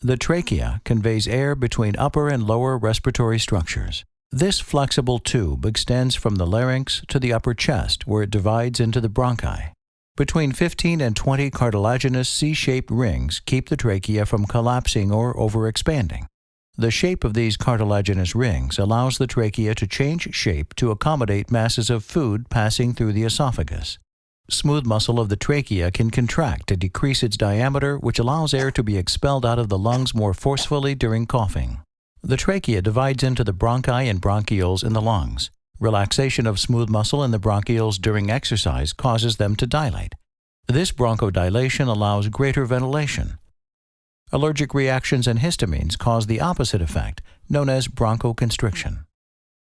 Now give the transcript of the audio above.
The trachea conveys air between upper and lower respiratory structures. This flexible tube extends from the larynx to the upper chest where it divides into the bronchi. Between 15 and 20 cartilaginous C-shaped rings keep the trachea from collapsing or overexpanding. The shape of these cartilaginous rings allows the trachea to change shape to accommodate masses of food passing through the esophagus. Smooth muscle of the trachea can contract to decrease its diameter, which allows air to be expelled out of the lungs more forcefully during coughing. The trachea divides into the bronchi and bronchioles in the lungs. Relaxation of smooth muscle in the bronchioles during exercise causes them to dilate. This bronchodilation allows greater ventilation. Allergic reactions and histamines cause the opposite effect, known as bronchoconstriction.